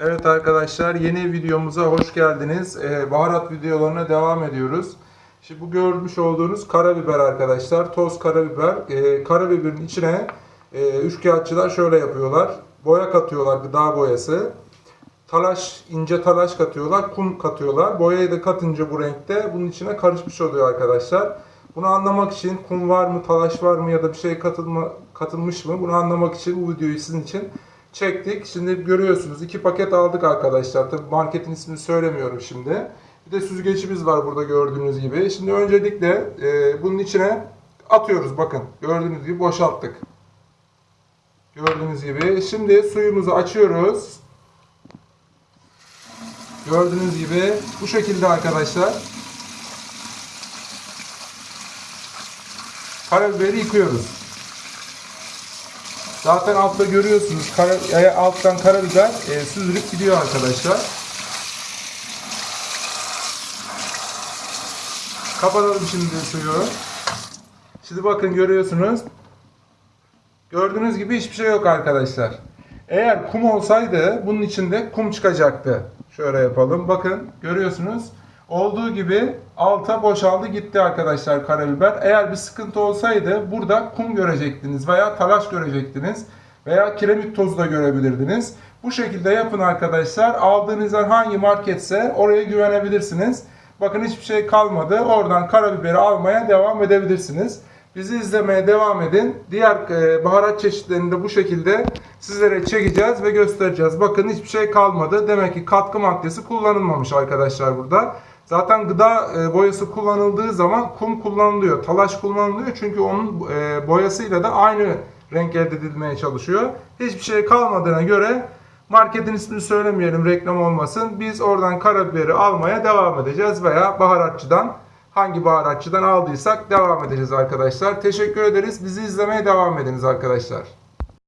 Evet arkadaşlar yeni videomuza hoş geldiniz. Ee, baharat videolarına devam ediyoruz. Şimdi bu görmüş olduğunuz karabiber arkadaşlar. Toz karabiber. Ee, karabiberin içine e, üçkağıtçılar şöyle yapıyorlar. Boya katıyorlar gıda boyası. Talaş, ince talaş katıyorlar, kum katıyorlar. Boyayı da katınca bu renkte bunun içine karışmış oluyor arkadaşlar. Bunu anlamak için kum var mı, talaş var mı ya da bir şey katılma, katılmış mı bunu anlamak için bu videoyu sizin için çektik. Şimdi görüyorsunuz iki paket aldık arkadaşlar. Tabii marketin ismini söylemiyorum şimdi. Bir de süzgecimiz var burada gördüğünüz gibi. Şimdi öncelikle e, bunun içine atıyoruz bakın. Gördüğünüz gibi boşalttık. Gördüğünüz gibi. Şimdi suyumuzu açıyoruz. Gördüğünüz gibi bu şekilde arkadaşlar. Karabiberi yıkıyoruz. Zaten altta görüyorsunuz kara, e, alttan karabiber e, süzülüp gidiyor arkadaşlar. Kapatalım şimdi suyu. Şimdi bakın görüyorsunuz. Gördüğünüz gibi hiçbir şey yok arkadaşlar. Eğer kum olsaydı bunun içinde kum çıkacaktı. Şöyle yapalım. Bakın görüyorsunuz. Olduğu gibi alta boşaldı gitti arkadaşlar karabiber. Eğer bir sıkıntı olsaydı burada kum görecektiniz veya talaş görecektiniz veya kiremit tozu da görebilirdiniz. Bu şekilde yapın arkadaşlar. Aldığınız hangi marketse oraya güvenebilirsiniz. Bakın hiçbir şey kalmadı. Oradan karabiberi almaya devam edebilirsiniz. Bizi izlemeye devam edin. Diğer e, baharat çeşitlerini de bu şekilde sizlere çekeceğiz ve göstereceğiz. Bakın hiçbir şey kalmadı. Demek ki katkı maddesi kullanılmamış arkadaşlar burada. Zaten gıda e, boyası kullanıldığı zaman kum kullanılıyor. Talaş kullanılıyor çünkü onun e, boyasıyla da aynı renk elde edilmeye çalışıyor. Hiçbir şey kalmadığına göre marketin ismini söylemeyelim reklam olmasın. Biz oradan karabiberi almaya devam edeceğiz veya baharatçıdan hangi baharatçıdan aldıysak devam edeceğiz arkadaşlar. Teşekkür ederiz. Bizi izlemeye devam ediniz arkadaşlar.